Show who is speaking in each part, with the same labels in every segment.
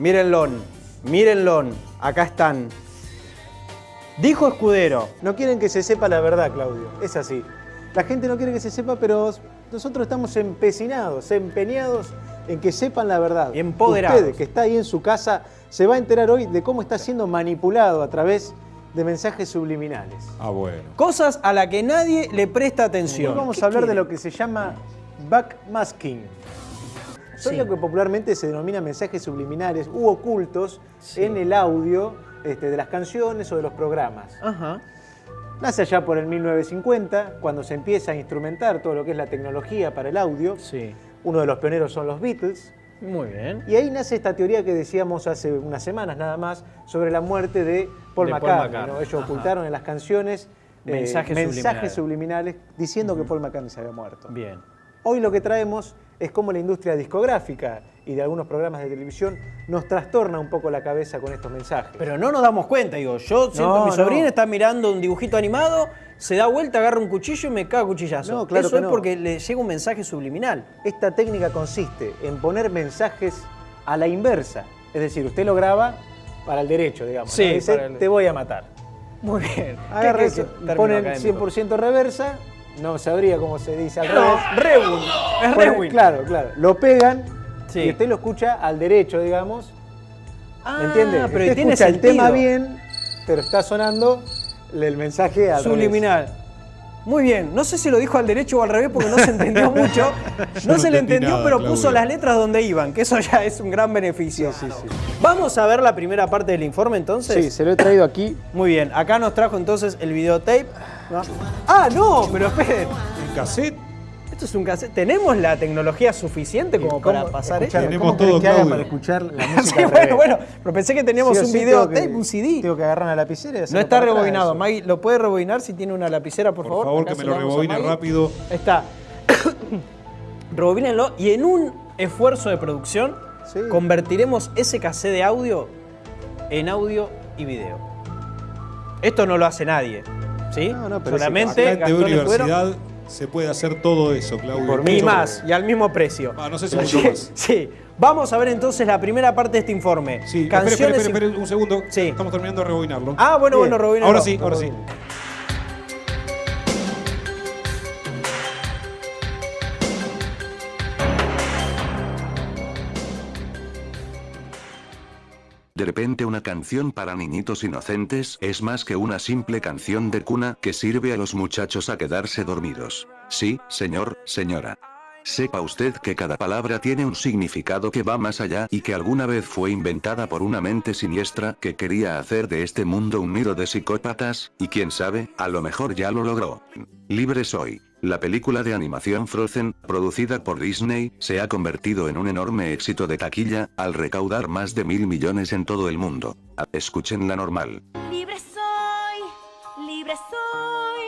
Speaker 1: Mírenlo, mírenlo, acá están. Dijo Escudero.
Speaker 2: No quieren que se sepa la verdad, Claudio. Es así. La gente no quiere que se sepa, pero nosotros estamos empecinados, empeñados en que sepan la verdad.
Speaker 1: Empoderados.
Speaker 2: Usted, que está ahí en su casa, se va a enterar hoy de cómo está siendo manipulado a través de mensajes subliminales.
Speaker 3: Ah, bueno.
Speaker 1: Cosas a las que nadie le presta atención.
Speaker 2: Hoy vamos
Speaker 1: ¿Qué
Speaker 2: a hablar de lo que se llama backmasking. Son
Speaker 1: Sí.
Speaker 2: lo que popularmente se denomina mensajes subliminales u ocultos
Speaker 1: Sí.
Speaker 2: en el audio este, de las canciones o de los programas.
Speaker 1: Ajá.
Speaker 2: Nace allá por el 1950, cuando se empieza a instrumentar todo lo que es la tecnología para el audio.
Speaker 1: Sí.
Speaker 2: Uno de los pioneros son los Beatles.
Speaker 1: Muy bien.
Speaker 2: Y ahí nace esta teoría que decíamos hace unas semanas nada más sobre la muerte de Paul
Speaker 1: De Paul
Speaker 2: McCartney. Ellos
Speaker 1: ajá.
Speaker 2: ocultaron en las canciones eh,
Speaker 1: Mensajes
Speaker 2: mensajes
Speaker 1: subliminales.
Speaker 2: subliminales diciendo que Paul McCartney se había muerto.
Speaker 1: Bien.
Speaker 2: Hoy lo que traemos es cómo la industria discográfica y de algunos programas de televisión nos trastorna un poco la cabeza con estos mensajes.
Speaker 1: Pero no nos damos cuenta, digo, yo siento
Speaker 2: No,
Speaker 1: mi sobrina
Speaker 2: no.
Speaker 1: está mirando un dibujito animado, se da vuelta, agarra un cuchillo y me caga cuchillazo.
Speaker 2: No, claro
Speaker 1: Eso
Speaker 2: que
Speaker 1: es porque le llega un mensaje subliminal.
Speaker 2: Esta técnica consiste en poner mensajes a la inversa. Es decir, usted lo graba para el derecho, digamos.
Speaker 1: Sí.
Speaker 2: Dice,
Speaker 1: el-
Speaker 2: te voy a matar.
Speaker 1: Muy bien.
Speaker 2: Agarra
Speaker 1: ¿Qué-
Speaker 2: eso,
Speaker 1: qué término
Speaker 2: ponen
Speaker 1: académico?
Speaker 2: 100% reversa, no sabría cómo se dice al
Speaker 1: No,
Speaker 2: revés.
Speaker 1: rewind. Es.
Speaker 2: Claro, claro. Lo pegan
Speaker 1: Sí.
Speaker 2: y usted lo escucha al derecho, digamos.
Speaker 1: Ah,
Speaker 2: ¿Me entiende?
Speaker 1: pero
Speaker 2: usted
Speaker 1: tiene
Speaker 2: escucha el tema bien, pero está sonando el mensaje al revés.
Speaker 1: Muy bien, no sé si lo dijo al derecho o al revés porque no se entendió mucho. No,
Speaker 3: no
Speaker 1: se le entendió,
Speaker 3: nada,
Speaker 1: pero puso las letras donde iban, que eso ya es un gran beneficio.
Speaker 2: Sí, sí, sí.
Speaker 1: Vamos a ver la primera parte del informe entonces.
Speaker 2: Sí, se lo he traído aquí.
Speaker 1: Muy bien, acá nos trajo entonces el videotape. Ah, no, pero esperen.
Speaker 3: ¿El cassette?
Speaker 1: Esto es un cassette. ¿Tenemos la tecnología suficiente como para
Speaker 2: ¿Cómo-
Speaker 1: pasar esto?
Speaker 3: Tenemos
Speaker 2: ¿cómo querés
Speaker 3: todo,
Speaker 2: que haga para escuchar la
Speaker 1: Sí,
Speaker 2: música al
Speaker 1: bueno, bueno, pero pensé que teníamos
Speaker 2: Sí
Speaker 1: un
Speaker 2: sí
Speaker 1: videotape,
Speaker 2: tengo que-
Speaker 1: un CD.
Speaker 2: Tengo que agarrar una lapicera y
Speaker 1: No está rebobinado. Maggie, ¿lo puede rebobinar si tiene una lapicera, por,
Speaker 3: Por
Speaker 1: favor?
Speaker 3: favor,
Speaker 1: Acá
Speaker 3: que me lo rebobine rápido.
Speaker 1: Está. Rebobínenlo y en un esfuerzo de producción
Speaker 2: Sí.
Speaker 1: convertiremos ese cassette de audio en audio y video. Esto no lo hace nadie, ¿sí?
Speaker 2: No, no, pero
Speaker 1: Solamente Escudero
Speaker 3: Universidad se puede hacer todo eso, Claudio.
Speaker 2: por mucho
Speaker 1: más, y al mismo precio.
Speaker 3: Ah, no sé si mucho más.
Speaker 1: Sí. Vamos a ver entonces la primera parte de este informe.
Speaker 3: Sí, espere, espere,
Speaker 1: Canciones
Speaker 3: espere,
Speaker 1: y-
Speaker 3: espere un segundo.
Speaker 1: Sí.
Speaker 3: Estamos terminando de rebobinarlo.
Speaker 1: Ah, bueno,
Speaker 2: Bien.
Speaker 1: bueno, rebobínenlo.
Speaker 3: ahora sí, ahora sí.
Speaker 4: De repente una canción para niñitos inocentes es más que una simple canción de cuna que sirve a los muchachos a quedarse dormidos. Sí, señor, señora. Sepa usted que cada palabra tiene un significado que va más allá y que alguna vez fue inventada por una mente siniestra que quería hacer de este mundo un nido de psicópatas, y quién sabe, a lo mejor ya lo logró. Libre soy. La película de animación Frozen, producida por Disney, se ha convertido en un enorme éxito de taquilla, al recaudar más de mil millones en todo el mundo. Escuchen la normal.
Speaker 5: Libre soy, libre soy,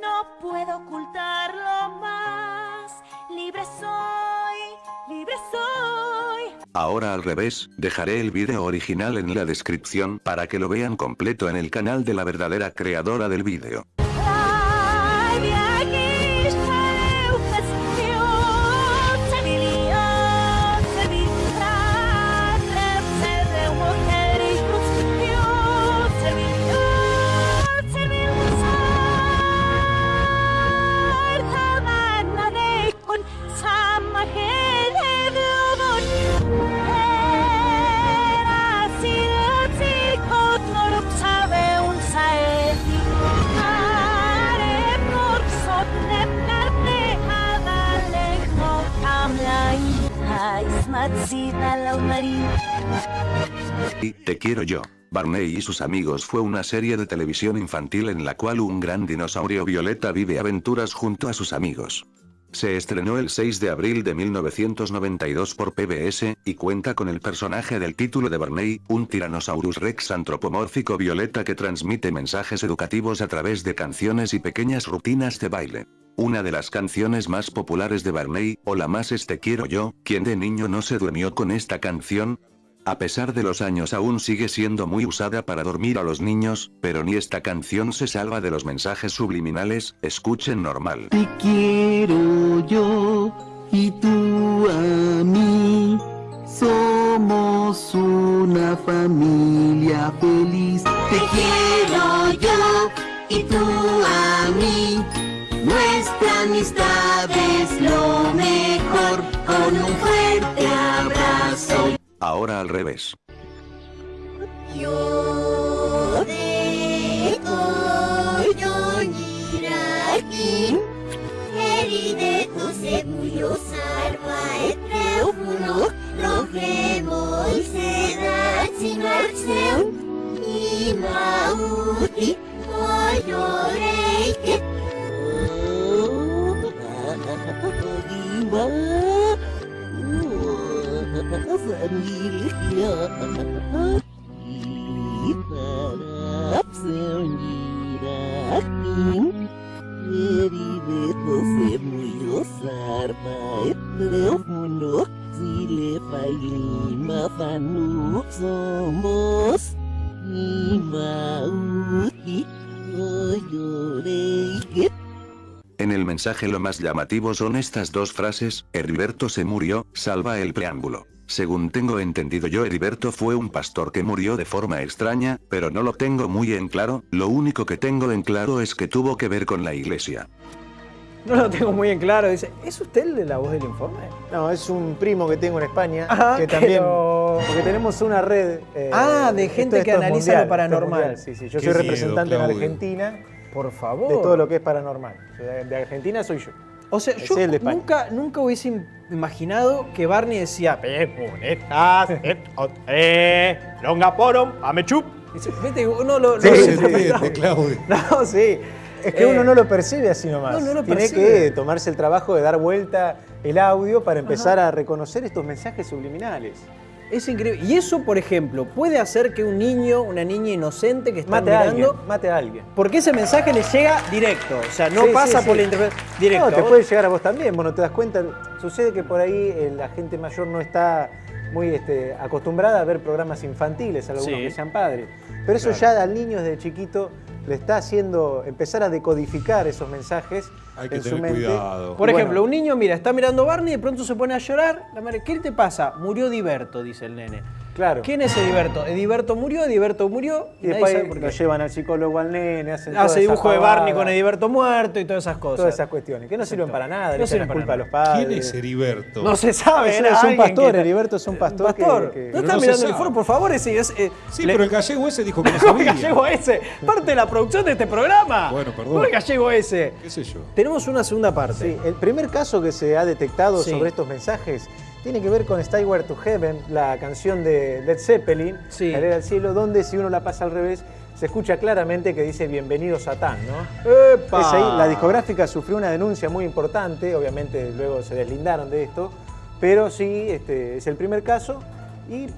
Speaker 5: no puedo ocultarlo más. Libre soy, libre soy.
Speaker 4: Ahora al revés, dejaré el vídeo original en la descripción para que lo vean completo en el canal de la verdadera creadora del vídeo. Y Te quiero yo. Barney y sus amigos fue una serie de televisión infantil en la cual un gran dinosaurio violeta vive aventuras junto a sus amigos. Se estrenó el 6 de abril de 1992 por PBS, y cuenta con el personaje del título de Barney, un Tyrannosaurus rex antropomórfico violeta que transmite mensajes educativos a través de canciones y pequeñas rutinas de baile. Una de las canciones más populares de Barney, o la más es Te quiero yo, quien de niño no se durmió con esta canción, a pesar de los años aún sigue siendo muy usada para dormir a los niños, pero ni esta canción se salva de los mensajes subliminales, escuchen normal.
Speaker 6: Te quiero yo y tú a mí. Somos una familia feliz. Te quiero yo y tú a mí. Nuestra amistad es lo mejor. Con un abrazo.
Speaker 4: Ahora al revés.
Speaker 6: Somos Imauti Toyoreike
Speaker 4: En el mensaje lo más llamativo son estas dos frases, Heriberto se murió, salva el preámbulo. Según tengo entendido yo Heriberto fue un pastor que murió de forma extraña, pero no lo tengo muy en claro, lo único que tengo en claro es que tuvo que ver con la iglesia.
Speaker 1: No lo tengo muy en claro. Dice, ¿es usted el de la voz del informe?
Speaker 2: No, es un primo que tengo en España
Speaker 1: Ajá,
Speaker 2: que también.
Speaker 1: pero-
Speaker 2: Porque tenemos una red. eh,
Speaker 1: Ah, de gente
Speaker 2: esto
Speaker 1: que analiza
Speaker 2: mundial,
Speaker 1: lo paranormal.
Speaker 2: Sí, sí. Yo
Speaker 3: Qué
Speaker 2: soy
Speaker 3: miedo,
Speaker 2: representante en
Speaker 3: Claudio.
Speaker 2: Argentina
Speaker 1: Por favor.
Speaker 2: de todo lo que es paranormal. De Argentina soy yo.
Speaker 1: O sea, yo
Speaker 2: es el de España.
Speaker 1: nunca, nunca hubiese im- imaginado que Barney decía, eh, longa porom, amechup. Viste, uno lo...
Speaker 2: Sí,
Speaker 1: lo-
Speaker 3: No
Speaker 2: sí, sí.
Speaker 3: Claudio.
Speaker 1: No, sí.
Speaker 2: Es que
Speaker 1: Eh,
Speaker 2: uno no lo percibe así nomás.
Speaker 1: no, no lo
Speaker 2: Tiene
Speaker 1: percibe.
Speaker 2: que tomarse el trabajo de dar vuelta el audio para empezar a reconocer estos mensajes subliminales.
Speaker 1: Es increíble. Y eso, por ejemplo, puede hacer que un niño, una niña inocente que está
Speaker 2: Mate a alguien,
Speaker 1: mirando...
Speaker 2: mate a alguien.
Speaker 1: Porque ese mensaje le llega directo. O sea, no
Speaker 2: Sí,
Speaker 1: pasa
Speaker 2: sí,
Speaker 1: por
Speaker 2: sí.
Speaker 1: la interpretación. Directo.
Speaker 2: No, te puede llegar a vos también, vos no te das cuenta. Sucede que por ahí eh, la gente mayor no está muy este, acostumbrada a ver programas infantiles, algunos que sean padres. Pero eso
Speaker 1: Claro.
Speaker 2: ya al niño desde chiquito le está haciendo empezar a decodificar esos mensajes
Speaker 3: Hay que
Speaker 2: en su
Speaker 3: tener
Speaker 2: mente.
Speaker 3: cuidado.
Speaker 1: Por
Speaker 2: Y
Speaker 1: ejemplo,
Speaker 2: bueno,
Speaker 1: un niño, mira, está mirando Barney y de pronto se pone a llorar. La madre, ¿qué te pasa? Murió Diverto, dice el nene.
Speaker 2: Claro.
Speaker 1: ¿Quién es Ediberto? Ediberto murió, Ediberto murió.
Speaker 2: Y después
Speaker 1: sabe por
Speaker 2: lo llevan al psicólogo al nene, hacen
Speaker 1: Hace dibujo de Barney con Ediberto muerto y todas esas cosas.
Speaker 2: Todas esas cuestiones, que no sirven para nada,
Speaker 1: No sirven
Speaker 2: culpa a
Speaker 1: nada.
Speaker 2: los padres.
Speaker 3: ¿Quién es Heriberto?
Speaker 1: No se sabe.
Speaker 2: Es- es un pastor,
Speaker 1: que-
Speaker 2: Heriberto es un pastor
Speaker 1: pastor.
Speaker 2: que-
Speaker 1: no
Speaker 3: Pero
Speaker 1: está
Speaker 3: no se
Speaker 1: mirando el foro, por favor. Ese, es, eh,
Speaker 3: Sí,
Speaker 1: le-
Speaker 3: pero el gallego ese dijo que no
Speaker 1: ¿Cómo el
Speaker 3: sabía.
Speaker 1: gallego ese? Parte de la producción de este programa.
Speaker 3: Bueno, perdón.
Speaker 1: ¿Cómo el gallego ese?
Speaker 3: ¿Qué sé yo?
Speaker 1: Tenemos una segunda parte.
Speaker 2: Sí, el primer caso que se ha detectado
Speaker 1: Sí.
Speaker 2: sobre estos mensajes tiene que ver con Stairway to Heaven, la canción de Led Zeppelin,
Speaker 1: Sí.
Speaker 2: Al cielo, donde si uno la pasa al revés, se escucha claramente que dice Bienvenido Satán, ¿no?
Speaker 1: ¡Epa!
Speaker 2: Es ahí, la discográfica sufrió una denuncia muy importante, obviamente luego se deslindaron de esto, pero sí, este, es el primer caso y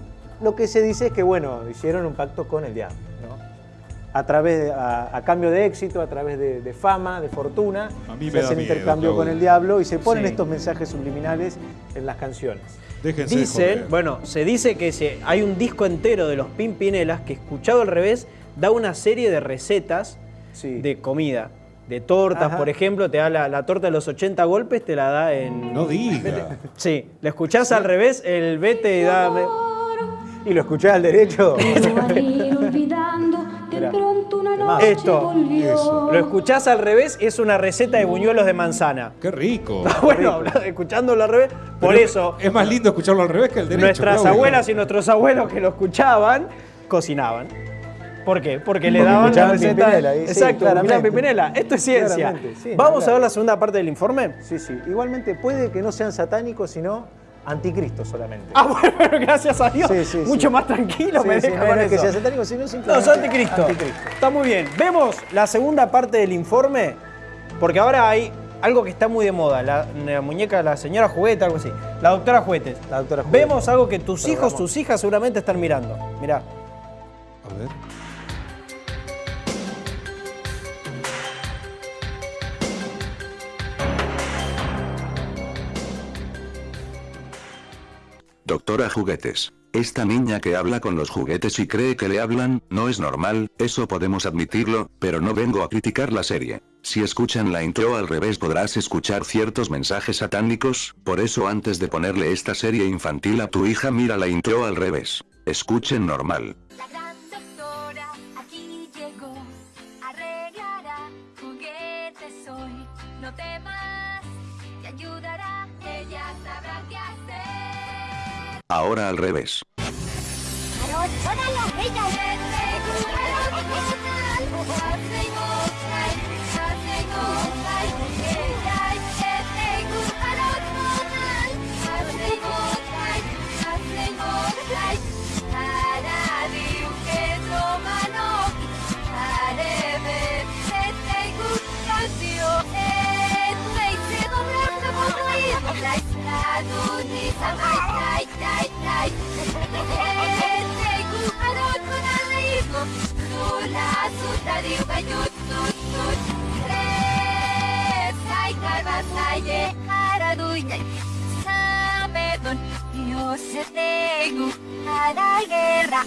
Speaker 2: lo que se dice es que, bueno, hicieron un pacto con el diablo, ¿no? A través de- a, a cambio de éxito, a través de, de fama, de fortuna,
Speaker 3: A mí
Speaker 2: se
Speaker 3: me da
Speaker 2: hacen
Speaker 3: miedo,
Speaker 2: intercambio con el diablo y se ponen
Speaker 1: Sí.
Speaker 2: estos mensajes subliminales en las canciones.
Speaker 3: Déjense
Speaker 1: Dicen,
Speaker 3: joder.
Speaker 1: bueno, se dice que se, hay un disco entero de los Pimpinelas que escuchado al revés da una serie de recetas
Speaker 2: Sí.
Speaker 1: de comida. De tortas,
Speaker 2: Ajá.
Speaker 1: por ejemplo, te da la, la torta de los 80 golpes, te la da en...
Speaker 3: No diga.
Speaker 1: Sí, la escuchás al revés, el vete y dame...
Speaker 2: Y lo escuchás al derecho.
Speaker 1: Esto.
Speaker 3: Eso.
Speaker 1: Lo escuchás al revés, es una receta de buñuelos de manzana.
Speaker 3: Qué rico.
Speaker 1: Bueno, escuchándolo al revés, por eso
Speaker 3: Es más lindo escucharlo al revés que al derecho.
Speaker 1: nuestras abuelas y nuestros abuelos que lo escuchaban, cocinaban. ¿Por qué? Porque le
Speaker 2: Porque
Speaker 1: daban la receta.
Speaker 2: Pimpinela, sí,
Speaker 1: Exacto, escuchaban Pimpinela. Esto es ciencia.
Speaker 2: Sí,
Speaker 1: Vamos a ver la segunda parte del informe.
Speaker 2: Sí, sí. Igualmente puede que no sean satánicos, sino anticristos solamente.
Speaker 1: Ah, bueno, bueno, gracias a Dios.
Speaker 2: Sí, sí, sí.
Speaker 1: Mucho más tranquilo
Speaker 2: Sí,
Speaker 1: me
Speaker 2: sí,
Speaker 1: deja
Speaker 2: no
Speaker 1: con
Speaker 2: es que
Speaker 1: eso.
Speaker 2: sea satánico, sino
Speaker 1: No, es anticristo.
Speaker 2: anticristo.
Speaker 1: Está muy bien. Vemos la segunda parte del informe, porque ahora hay algo que está muy de moda, la, la muñeca, la señora juguete, algo así. La doctora juguetes.
Speaker 2: La doctora Juguete.
Speaker 1: Vemos algo que tus hijos, tus hijas seguramente están mirando. Mirá.
Speaker 3: A ver.
Speaker 4: Doctora Juguetes. Esta niña que habla con los juguetes y cree que le hablan, no es normal, eso podemos admitirlo, pero no vengo a criticar la serie.
Speaker 7: Si escuchan la intro al revés podrás escuchar ciertos mensajes satánicos, por eso antes de ponerle esta serie infantil a tu hija mira la intro al revés. Escuchen normal. Ahora al revés.
Speaker 8: Guerra.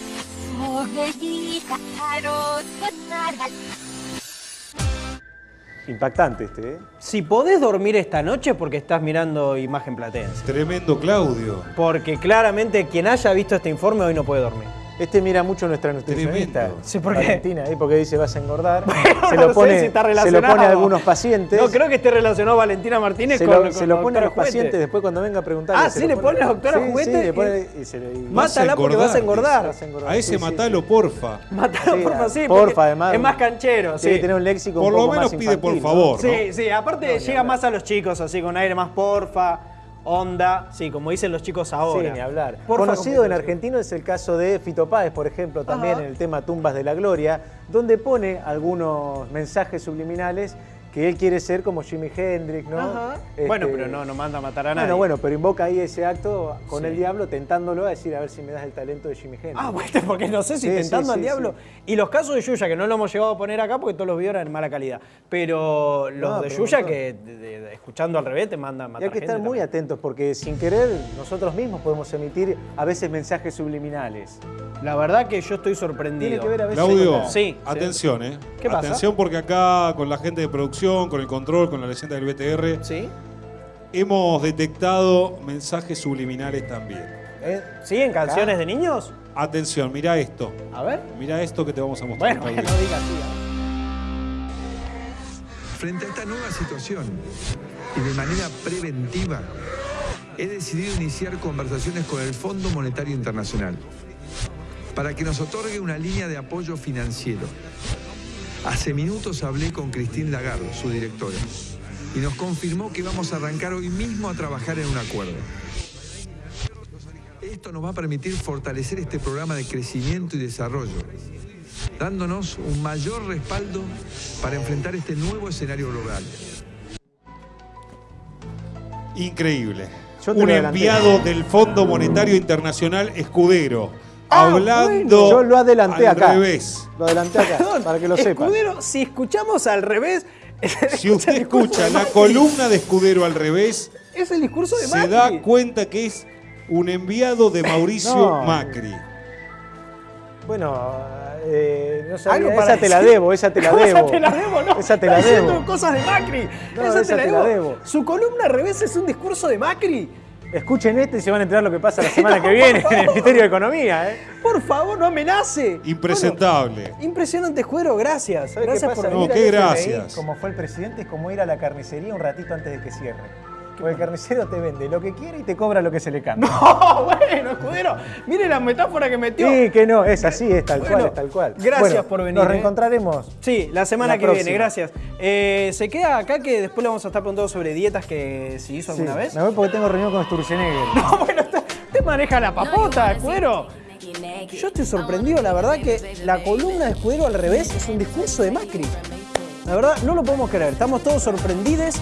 Speaker 2: Impactante este, ¿eh?
Speaker 1: Si podés dormir esta noche porque estás mirando imagen platense.
Speaker 3: Tremendo Claudio.
Speaker 1: Porque claramente quien haya visto este informe hoy no puede dormir.
Speaker 2: Este mira mucho nuestra nutricionista.
Speaker 1: Sí, ¿por qué?
Speaker 2: Valentina, ¿eh? porque dice vas a engordar. se,
Speaker 1: no
Speaker 2: lo
Speaker 1: sé
Speaker 2: pone,
Speaker 1: si está
Speaker 2: se lo pone a algunos pacientes.
Speaker 1: No creo que esté relacionado Valentina Martínez
Speaker 2: se
Speaker 1: con,
Speaker 2: lo,
Speaker 1: con
Speaker 2: se lo pone a los
Speaker 1: Juguete.
Speaker 2: pacientes después cuando venga a preguntar.
Speaker 1: Ah, ¿sí le pone a la doctora
Speaker 2: sí,
Speaker 1: Juguete?
Speaker 2: Sí, le pone y se le- y-
Speaker 1: Mátala porque vas a engordar.
Speaker 2: Vas a engordar.
Speaker 3: A ese matalo,
Speaker 2: sí.
Speaker 3: porfa.
Speaker 1: Mátalo,
Speaker 2: Sí,
Speaker 1: porfa, sí.
Speaker 2: porfa, además.
Speaker 1: Es más canchero,
Speaker 2: Tiene
Speaker 1: sí.
Speaker 2: tener un léxico
Speaker 3: Por
Speaker 2: un
Speaker 3: lo menos
Speaker 2: más
Speaker 3: pide por
Speaker 2: ¿no?
Speaker 3: favor. ¿no?
Speaker 1: Sí, sí, aparte llega más a los chicos, así con aire más porfa, onda, sí, como dicen los chicos ahora.
Speaker 2: Sí, ni hablar.
Speaker 1: Porfa,
Speaker 2: Conocido en argentino es el caso de Fito Páez, por ejemplo, también
Speaker 1: Ajá.
Speaker 2: en el tema Tumbas de la Gloria, donde pone algunos mensajes subliminales que él quiere ser como Jimi Hendrix, ¿no?
Speaker 1: Ajá.
Speaker 2: Este,
Speaker 1: Bueno, pero no, no manda a matar a nadie.
Speaker 2: Bueno, bueno, pero invoca ahí ese acto con
Speaker 1: Sí.
Speaker 2: el diablo, tentándolo a decir a ver si me das el talento de Jimi Hendrix.
Speaker 1: Ah, bueno, porque no sé si
Speaker 2: Sí,
Speaker 1: tentando
Speaker 2: sí,
Speaker 1: al
Speaker 2: sí,
Speaker 1: diablo. Y los casos de Yuya, que no lo hemos llegado a poner acá porque todos los videos eran de mala calidad. Pero los
Speaker 2: No,
Speaker 1: de
Speaker 2: pero
Speaker 1: Yuya, que de- de- de- escuchando al revés te mandan a
Speaker 2: Y
Speaker 1: matar
Speaker 2: hay que
Speaker 1: gente
Speaker 2: estar muy
Speaker 1: también.
Speaker 2: atentos porque sin querer nosotros mismos podemos emitir a veces mensajes subliminales.
Speaker 1: La verdad que yo estoy sorprendido.
Speaker 2: Tiene que ver a veces
Speaker 3: Claudio,
Speaker 1: sí.
Speaker 3: atención, ¿eh?
Speaker 1: ¿Qué pasa?
Speaker 3: Atención porque acá con la gente de producción, con el control, con la leyenda del BTR,
Speaker 1: ¿Sí?
Speaker 3: hemos detectado mensajes subliminales también.
Speaker 1: Eh, ¿Sí? ¿En canciones de niños?
Speaker 3: Atención, mira esto.
Speaker 1: A ver.
Speaker 3: Mira esto que te vamos a mostrar.
Speaker 1: Bueno, no digas así.
Speaker 9: Frente a esta nueva situación y de manera preventiva, he decidido iniciar conversaciones con el Fondo Monetario Internacional para que nos otorgue una línea de apoyo financiero. Hace minutos hablé con Christine Lagarde, su directora, y nos confirmó que vamos a arrancar hoy mismo a trabajar en un acuerdo. Esto nos va a permitir fortalecer este programa de crecimiento y desarrollo, dándonos un mayor respaldo para enfrentar este nuevo escenario global.
Speaker 3: Increíble. Un enviado del Fondo Monetario Internacional Escudero.
Speaker 1: Ah,
Speaker 3: hablando
Speaker 2: Yo lo adelanté
Speaker 3: al
Speaker 2: acá.
Speaker 3: revés.
Speaker 2: Lo adelanté acá,
Speaker 1: Perdón,
Speaker 2: para que lo sepan.
Speaker 1: Escudero, si escuchamos al revés.
Speaker 3: Si usted escucha la columna de Escudero al revés,
Speaker 1: Es el discurso de
Speaker 3: se da cuenta que es un enviado de Mauricio
Speaker 2: No.
Speaker 3: Macri.
Speaker 2: Bueno, eh, no sabía, esa te la debo, esa te la debo.
Speaker 1: Esa te la debo, ¿no?
Speaker 2: Esa te la debo.
Speaker 1: cosas de Macri.
Speaker 2: No,
Speaker 1: esa,
Speaker 2: esa te la debo.
Speaker 1: Su columna al revés es un discurso de Macri.
Speaker 2: Escuchen este y se van a enterar lo que pasa la semana que viene en el Ministerio de Economía, ¿eh?
Speaker 1: Por favor, no amenace.
Speaker 3: Impresentable.
Speaker 1: Bueno, impresionante Escudero, gracias.
Speaker 2: ¿Sabes
Speaker 1: Gracias
Speaker 2: qué
Speaker 1: por
Speaker 2: pasa?
Speaker 3: No,
Speaker 1: venir.
Speaker 3: qué gracias.
Speaker 2: Como fue el presidente, es como ir a la carnicería un ratito antes de que cierre. Porque el carnicero te vende lo que quiere y te cobra lo que se le cambia.
Speaker 1: Oh, bueno, Escudero. Mire la metáfora que metió.
Speaker 2: Sí, que no, es así, es tal
Speaker 1: Bueno,
Speaker 2: cual, es tal cual.
Speaker 1: gracias
Speaker 2: Bueno,
Speaker 1: por venir,
Speaker 2: Nos
Speaker 1: ¿eh?
Speaker 2: reencontraremos.
Speaker 1: Sí, la semana
Speaker 2: La
Speaker 1: que
Speaker 2: próxima.
Speaker 1: viene, gracias. Eh, se queda acá que después le vamos a estar preguntando sobre dietas que se hizo
Speaker 2: Sí,
Speaker 1: alguna vez.
Speaker 2: Me voy porque tengo reunión con Sturzenegger.
Speaker 1: No, bueno, usted maneja la papota, Escudero. Yo estoy sorprendido, la verdad, que la columna de Escudero al revés es un discurso de Macri. La verdad, no lo podemos creer. Estamos todos sorprendidos